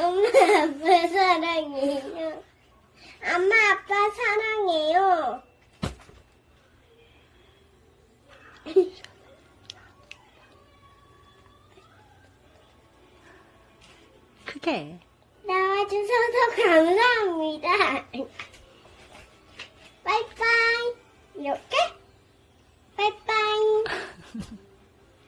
엄마 아빠 사랑해요. 엄마 아빠 사랑해요. 크게. 나와주셔서 감사합니다. 빠이빠이. 이렇게? 빠이빠이.